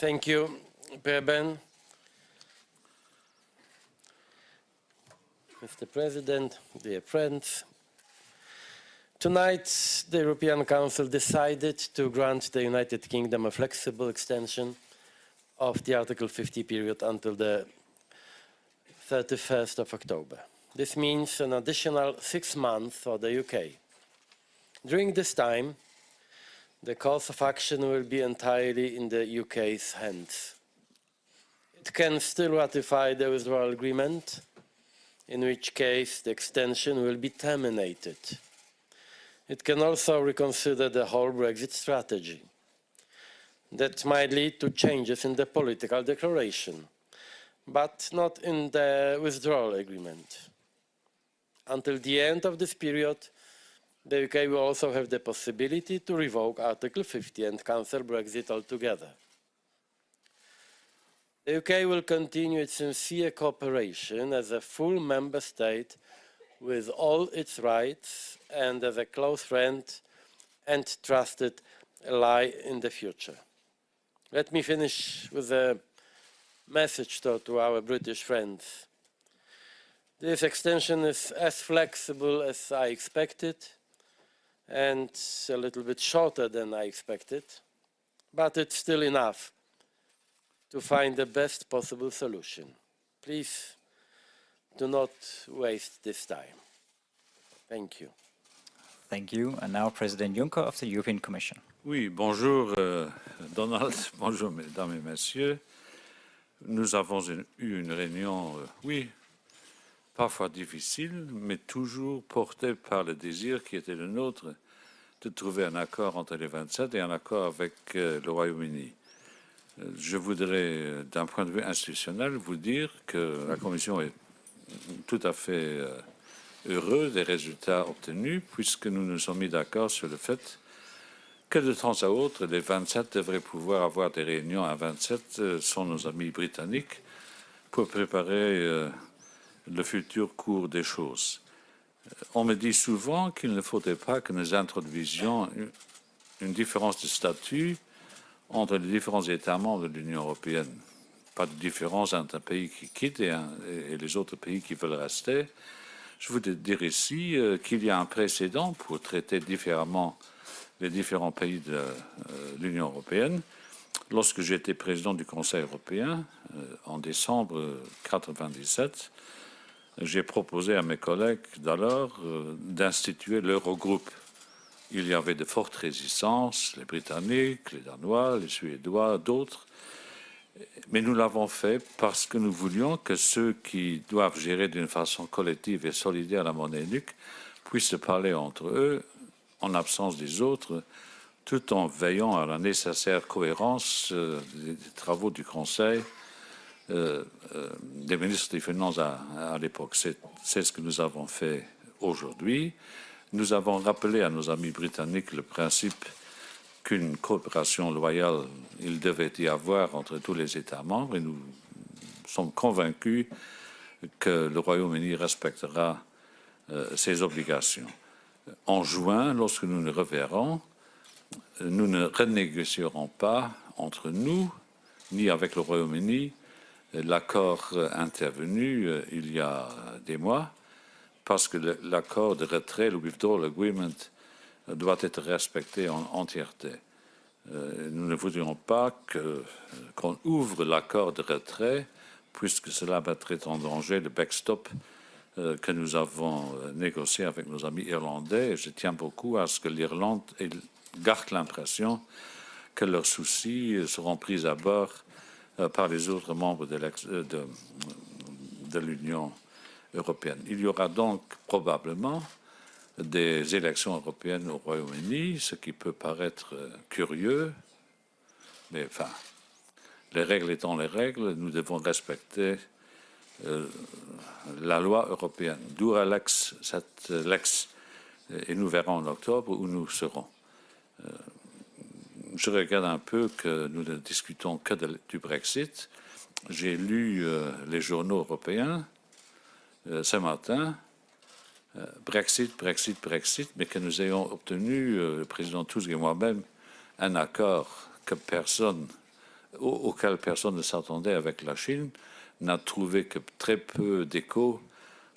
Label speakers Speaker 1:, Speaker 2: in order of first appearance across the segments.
Speaker 1: Thank you, Preben. Mr. President, dear friends, tonight the European Council decided to grant the United Kingdom a flexible extension of the Article 50 period until the 31st of October. This means an additional six months for the UK. During this time, the course of action will be entirely in the UK's hands. It can still ratify the withdrawal agreement, in which case the extension will be terminated. It can also reconsider the whole Brexit strategy. That might lead to changes in the political declaration, but not in the withdrawal agreement. Until the end of this period, the UK will also have the possibility to revoke Article 50 and cancel Brexit altogether. The UK will continue its sincere cooperation as a full member state with all its rights and as a close friend and trusted ally in the future. Let me finish with a message to, to our British friends. This extension is as flexible as I expected and a little bit shorter than I expected, but it's still enough to find the best possible solution. Please do not waste this time. Thank you.
Speaker 2: Thank you. And now President Juncker of the European Commission.
Speaker 3: Oui, bonjour euh, Donald, bonjour mesdames et messieurs. Nous avons une, eu une réunion, euh, oui, parfois difficile, mais toujours portée par le désir qui était le nôtre de trouver un accord entre les 27 et un accord avec euh, le Royaume-Uni. Je voudrais, euh, d'un point de vue institutionnel, vous dire que la Commission est tout à fait euh, heureux des résultats obtenus, puisque nous nous sommes mis d'accord sur le fait que de temps à autre, les 27 devraient pouvoir avoir des réunions à 27 euh, sans nos amis britanniques pour préparer le futur cours des choses. On me dit souvent qu'il ne faudrait pas que nous introduisions une différence de statut entre les différents États membres de l'Union européenne. Pas de différence entre un pays qui quitte et, les autres pays qui veulent rester. Je voudrais dire ici euh, qu'il y a un précédent pour traiter différemment les différents pays de euh, l'Union européenne. Lorsque j'étais président du Conseil européen, euh, en décembre 1997, j'ai proposé à mes collègues d'alors d'instituer l'Eurogroupe il y avait de fortes résistances, les Britanniques, les Danois, les Suédois, d'autres. Mais nous l'avons fait parce que nous voulions que ceux qui doivent gérer d'une façon collective et solidaire la monnaie unique puissent se parler entre eux en absence des autres, tout en veillant à la nécessaire cohérence euh, des, travaux du Conseil euh, euh, des ministres des Finances à, l'époque. C'est ce que nous avons fait aujourd'hui. Nous avons rappelé à nos amis britanniques le principe qu'une coopération loyale, il devait y avoir entre tous les États membres et nous sommes convaincus que le Royaume-Uni respectera euh, ses obligations. En juin, lorsque nous nous reverrons, nous ne renégocierons pas entre nous ni avec le Royaume-Uni l'accord intervenu euh, il y a des mois parce que l'accord de retrait, le withdrawal agreement, doit être respecté en entièreté. Euh, nous ne voudrions pas qu'on ouvre l'accord de retrait, puisque cela mettrait en danger le backstop euh, que nous avons euh, négocié avec nos amis irlandais. je tiens beaucoup à ce que l'Irlande garde l'impression que leurs soucis seront pris à bord par les autres membres de l'Union européenne. Il y aura donc probablement des élections européennes au Royaume-Uni, ce qui peut paraître curieux, mais enfin, les règles étant les règles, nous devons respecter euh, la loi européenne. D'où l'ex, et nous verrons en octobre où nous serons. Euh, je regarde un peu que nous ne discutons que du Brexit. J'ai lu euh, les journaux européens euh, ce matin, euh, Brexit, Brexit, Brexit, mais que nous ayons obtenu, le président Tusk et moi-même, un accord que personne au- auquel personne ne s'attendait avec la Chine, n'a trouvé que très peu d'écho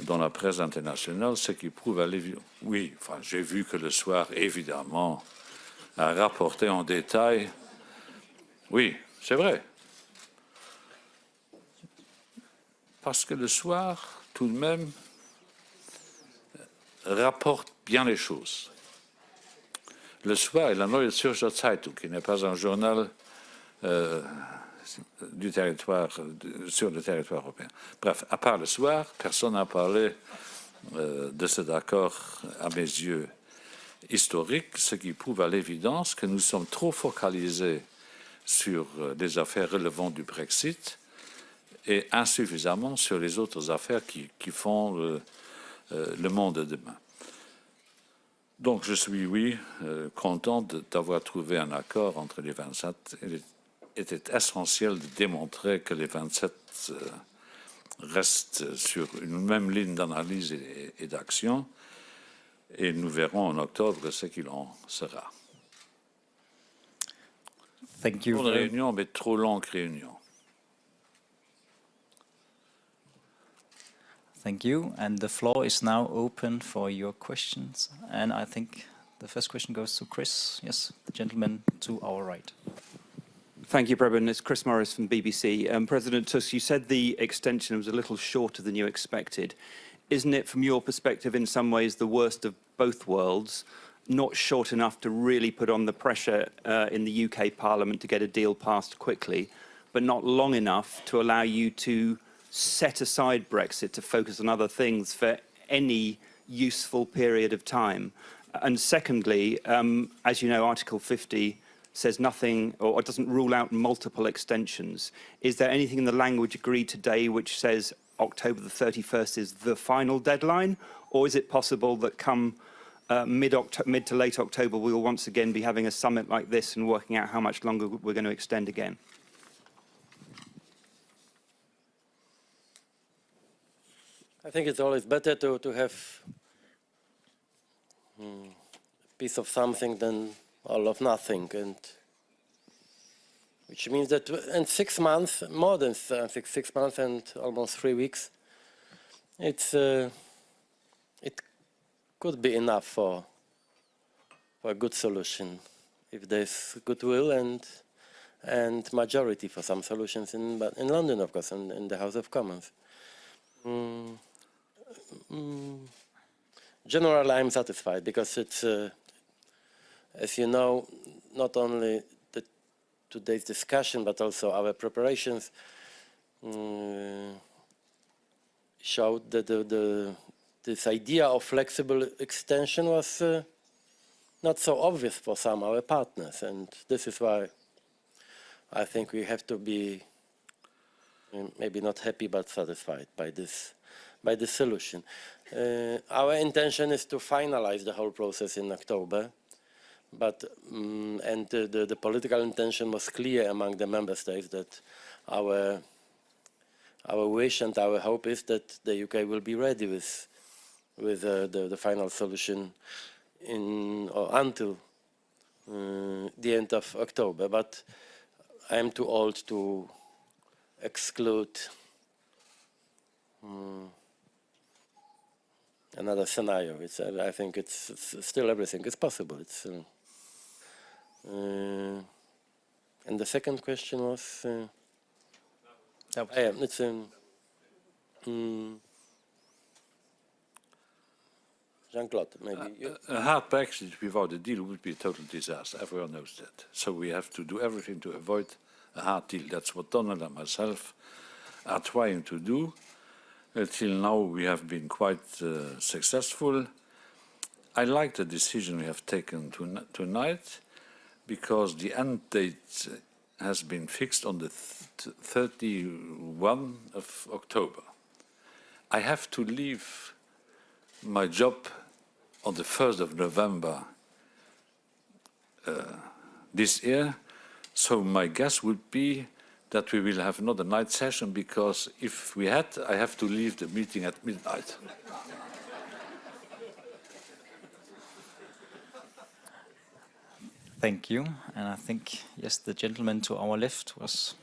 Speaker 3: dans la presse internationale, ce qui prouve à l'évidence. Oui, enfin, j'ai vu que le soir, évidemment, a rapporté en détail. Oui, c'est vrai. Parce que le soir, tout de même, rapporte bien les choses. Le soir, et la Neue Zürcher Zeitung, qui n'est pas un journal euh, du territoire, sur le territoire européen. Bref, à part le soir, personne n'a parlé euh, de cet accord, à mes yeux, historique, ce qui prouve à l'évidence que nous sommes trop focalisés sur euh, les affaires relevantes du Brexit et insuffisamment sur les autres affaires qui, qui font le, euh, monde de demain. Donc je suis, oui, euh, content d'avoir trouvé un accord entre les 27. Il était essentiel de démontrer que les 27 euh, restent sur une même ligne d'analyse et d'action. Et nous verrons en octobre ce qu'il en sera.
Speaker 2: Thank you.
Speaker 3: Bonne réunion, mais trop longue réunion.
Speaker 2: Thank you. And the floor is now open for your questions. And I think the first question goes to Chris. Yes, the gentleman to our right.
Speaker 4: Thank you, Preben. It's Chris Morris from BBC. Um, President Tusk, you said the extension was a little shorter than you expected. Isn't it, from your perspective, in some ways the worst of both worlds? Not short enough to really put on the pressure uh, in the UK Parliament to get a deal passed quickly, but not long enough to allow you to set aside Brexit to focus on other things for any useful period of time. And secondly, um, as you know, Article 50 says nothing or doesn't rule out multiple extensions. Is there anything in the language agreed today which says October the 31st is the final deadline? Or is it possible that come uh, mid, mid to late October, we will once again be having a summit like this and working out how much longer we're going to extend again?
Speaker 1: I think it's always better to, to have mm, a piece of something than all of nothing, and which means that in six months, more than uh, six, six months and almost three weeks, it's uh, it could be enough for for a good solution if there's goodwill and and majority for some solutions in but in London, of course, in, in the House of Commons. Mm, mm, generally, I'm satisfied because it's, uh, as you know, not only today's discussion but also our preparations mm, showed that the, the this idea of flexible extension was uh, not so obvious for some of our partners, and this is why I think we have to be mm, maybe not happy but satisfied by this by this solution. Uh, our intention is to finalize the whole process in October, but mm and the, the, the political intention was clear among the member states that our our wish and our hope is that the UK will be ready with with uh, the, the final solution in or until uh, the end of October. But I am too old to exclude mm, another scenario. It's, I think it's, it's still everything is possible. It's, uh, and the second question was, uh,
Speaker 2: That was-
Speaker 1: ah, yeah, it's um, mm, Jean-Claude, maybe. you-
Speaker 3: A hard Brexit without a deal would be a total disaster. Everyone knows that. So we have to do everything to avoid a hard deal. That's what Donald and myself are trying to do. Until now, we have been quite uh, successful. I like the decision we have taken to, tonight because the end date has been fixed on the th 31 of October. I have to leave my job on the 1st of November uh, this year. So my guess would be that we will have another night session because if we had, I have to leave the meeting at midnight.
Speaker 2: Thank you. And I think, yes, the gentleman to our left was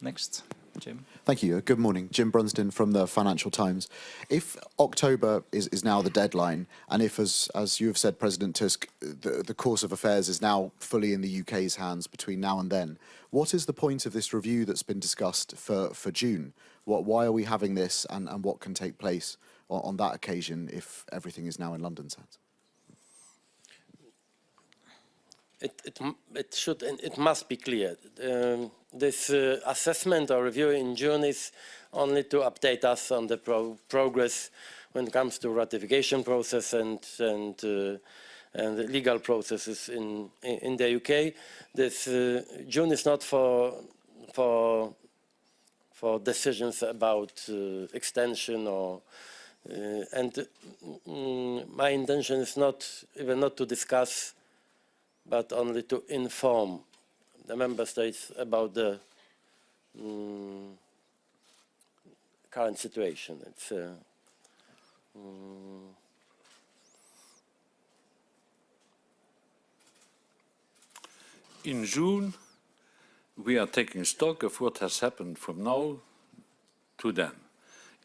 Speaker 2: next. Jim.
Speaker 5: Thank you. Good morning. Jim Brunsden from the Financial Times. If October is, is now the deadline, and if, as, as you have said, President Tusk, the, the course of affairs is now fully in the UK's hands between now and then, what is the point of this review that's been discussed for, for June? What, why are we having this, and, and what can take place on, on that occasion if everything is now in London's hands?
Speaker 1: It, it, it should and it must be clear. Um, this uh, assessment or review in June is only to update us on the pro progress when it comes to ratification process and and uh, and the legal processes in, in the UK. This uh, June is not for for for decisions about uh, extension or uh, and mm, my intention is not even not to discuss but only to inform the member states about the mm, current situation. It's uh, mm,
Speaker 3: In June, we are taking stock of what has happened from now to then.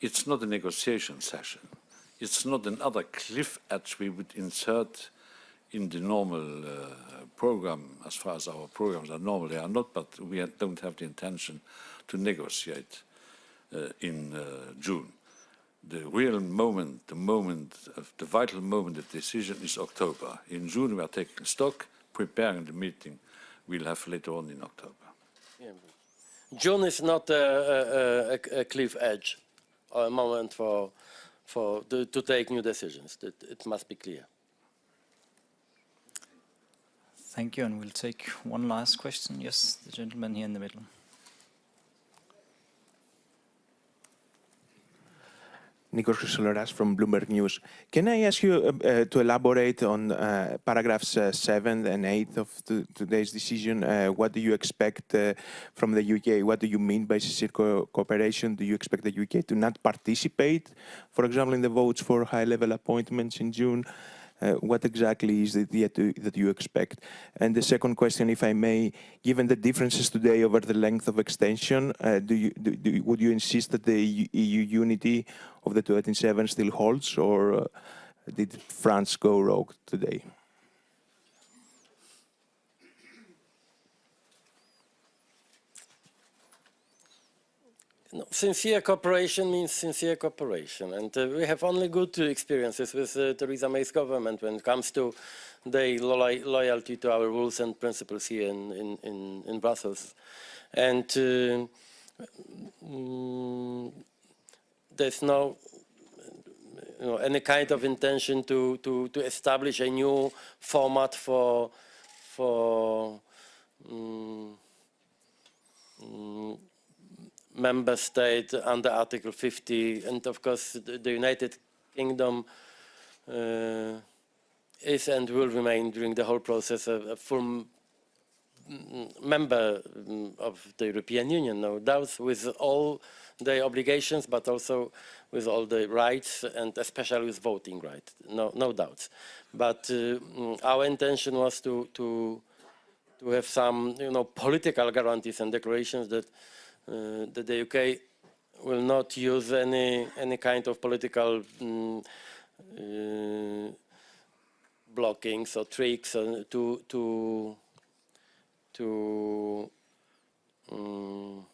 Speaker 3: It's not a negotiation session. It's not another cliff edge we would insert in the normal uh, program, as far as our programs are normal, they are not, but we don't have the intention to negotiate uh, in uh, June. The real moment, the moment of the vital moment of decision is October. In June, we are taking stock, preparing the meeting we'll have later on in October.
Speaker 1: June is not a, a, a, a cliff edge or a moment for, for to, to take new decisions. It, it must be clear.
Speaker 2: Thank you. And we'll take one last question. Yes, the gentleman here in the middle.
Speaker 6: Nikos Chrysoloras from Bloomberg News. Can I ask you uh, uh, to elaborate on uh, paragraphs uh, 7 and 8 of today's decision? Uh, what do you expect uh, from the UK? What do you mean by co cooperation? Do you expect the UK to not participate, for example, in the votes for high-level appointments in June? Uh, what exactly is it that you expect? And the second question, if I may, given the differences today over the length of extension, uh, do you, do, do, would you insist that the EU, EU unity of the 287 still holds, or uh, did France go rogue today?
Speaker 1: No, sincere cooperation means sincere cooperation, and uh, we have only good experiences with uh, Theresa May's government when it comes to their lo loyalty to our rules and principles here in, in, in, in Brussels. And uh, mm, there's no you know, any kind of intention to, to, to establish a new format for, for mm, mm, member state under Article 50, and of course the, United Kingdom uh, is and will remain during the whole process a, a full member mm, of the European Union, no doubt, with all the obligations, but also with all the rights, and especially with voting rights, no, no doubts. But uh, mm, our intention was to, to, to have some, you know, political guarantees and declarations that that the UK will not use any any kind of political mm, uh, blockings or tricks uh, to to to um,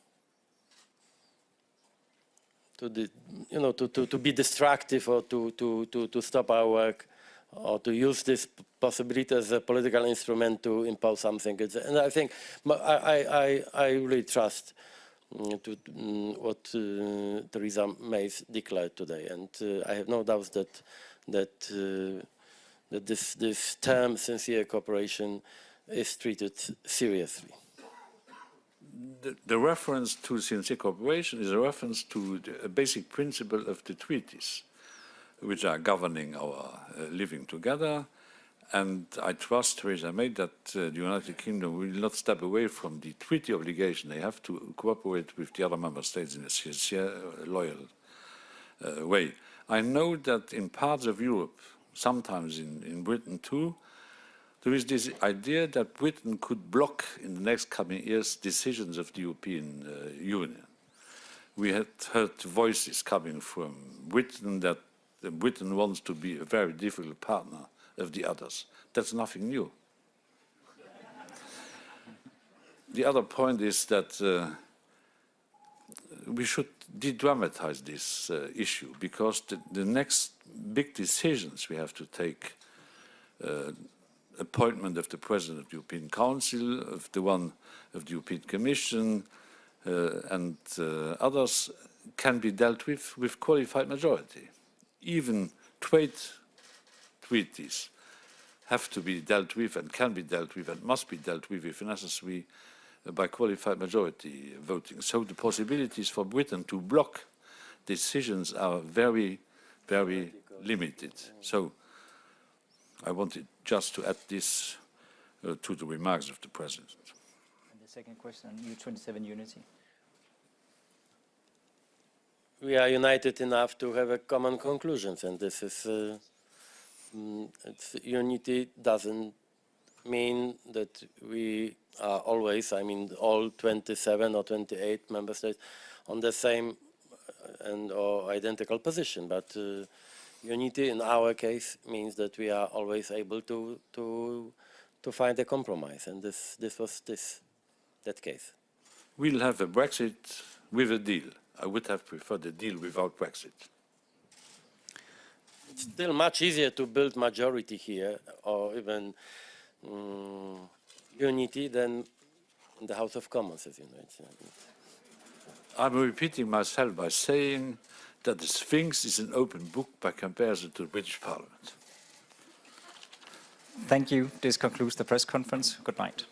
Speaker 1: to the, you know to, to, to be destructive or to, to, to, to stop our work or to use this possibility as a political instrument to impose something. And I think I, I, I really trust to mm, what uh, Theresa May declared today, and uh, I have no doubts that that uh, that this this term sincere cooperation is treated seriously.
Speaker 3: The, the reference to sincere cooperation is a reference to the, a basic principle of the treaties, which are governing our uh, living together. And I trust Theresa May that uh, the United Kingdom will not step away from the treaty obligation. They have to cooperate with the other member states in a sincere, uh, loyal uh, way. I know that in parts of Europe, sometimes in, in Britain too, There is this idea that Britain could block in the next coming years decisions of the European uh, Union. We had heard voices coming from Britain that Britain wants to be a very difficult partner of the others. That's nothing new. the other point is that uh, we should de-dramatize this uh, issue because the, the next big decisions we have to take uh, appointment of the President of the European Council, of the one of the European Commission, uh, and uh, others can be dealt with with qualified majority. Even trade treaties have to be dealt with and can be dealt with and must be dealt with if necessary by qualified majority voting. So the possibilities for Britain to block decisions are very, very limited. So I wanted just to add this uh, to the remarks of the President.
Speaker 2: And the second question on U27 unity.
Speaker 1: we are united enough to have a common conclusions, and this is uh, it's, unity doesn't mean that we are always, I mean, all 27 or 28 member states on the same uh, and or identical position, but uh, unity in our case means that we are always able to to to find a compromise, and this this was this that case.
Speaker 3: We'll have a Brexit with a deal. I would have preferred a deal without Brexit.
Speaker 1: It's still much easier to build majority here or even mm, unity than in the House of Commons, as you know. It's, uh,
Speaker 3: I'm repeating myself by saying that the Sphinx is an open book by comparison to the British Parliament.
Speaker 2: Thank you. This concludes the press conference. Good night.